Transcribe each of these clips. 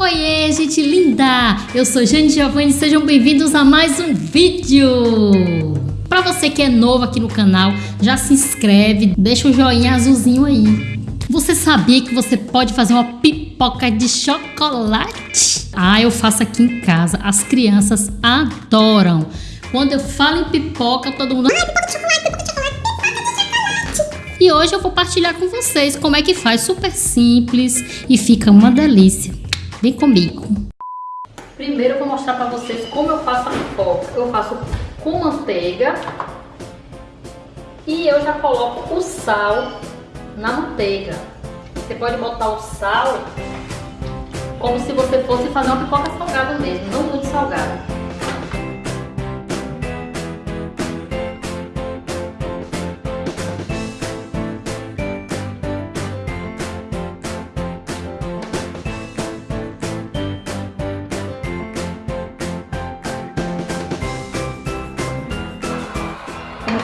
Oiê, gente linda! Eu sou Jane Giovanni e sejam bem-vindos a mais um vídeo! Para você que é novo aqui no canal, já se inscreve, deixa o joinha azulzinho aí. Você sabia que você pode fazer uma pipoca de chocolate? Ah, eu faço aqui em casa, as crianças adoram. Quando eu falo em pipoca, todo mundo... Ah, pipoca de chocolate, pipoca de chocolate, pipoca de chocolate! E hoje eu vou partilhar com vocês como é que faz, super simples e fica uma delícia. Vem comigo. Primeiro eu vou mostrar para vocês como eu faço a pipoca. Eu faço com manteiga e eu já coloco o sal na manteiga. Você pode botar o sal como se você fosse fazer uma pipoca salgada mesmo, não muito salgada.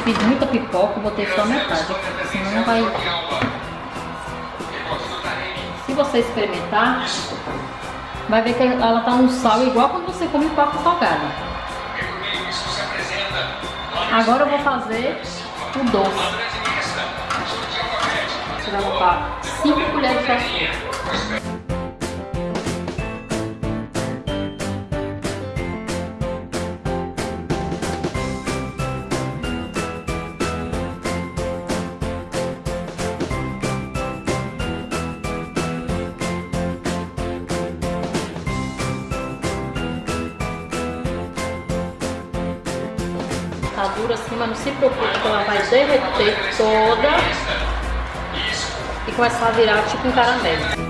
Fiz muita pipoca, botei só metade senão não vai... Se você experimentar, vai ver que ela tá um sal igual quando você come pipoca salgada. Agora eu vou fazer o doce. Você vai botar 5 colheres de açúcar. Tá dura assim, mas não se preocupe que ela vai derreter toda e começar a virar tipo um caramelo.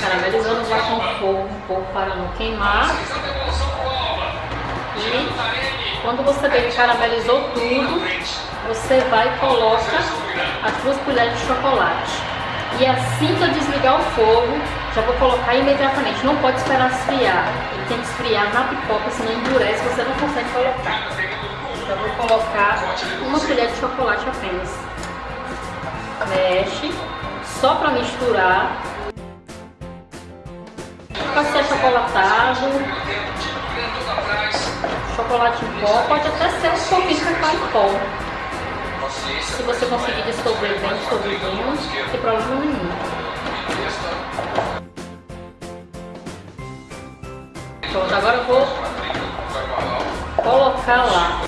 caramelizando, vai com fogo um pouco para não queimar. E quando você vê que caramelizou tudo, você vai e coloca as duas colheres de chocolate. E assim que eu desligar o fogo, já vou colocar imediatamente. Não pode esperar esfriar. Ele tem que esfriar na pipoca, senão endurece, você não consegue colocar. Então eu vou colocar uma colher de chocolate apenas. Mexe, só para misturar. Pode ser chocolate em pó, pode até ser um pouquinho de pó. Se você conseguir dissolver bem dissolvidinho, não tem problema nenhum. Pronto, agora eu vou colocar lá.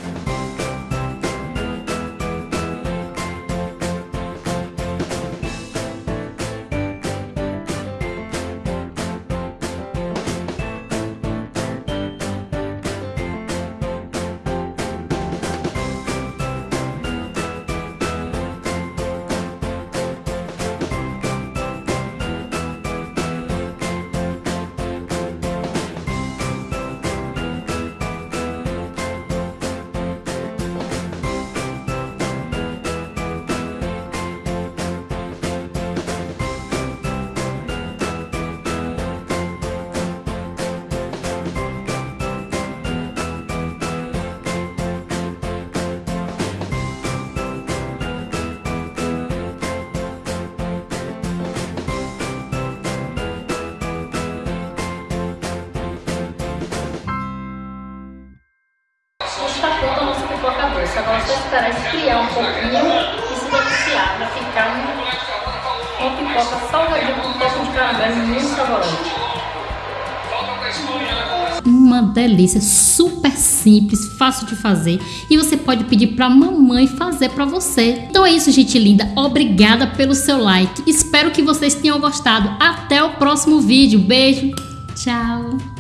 Está pronta a nossa pipoca doce. Agora só esperar esfriar um pouquinho e se deliciar para ficar uma pipoca salgadinha com um toque de caramelo muito saboroso. Uma delícia, super simples, fácil de fazer e você pode pedir para mamãe fazer para você. Então é isso, gente linda. Obrigada pelo seu like. Espero que vocês tenham gostado. Até o próximo vídeo. Beijo. Tchau.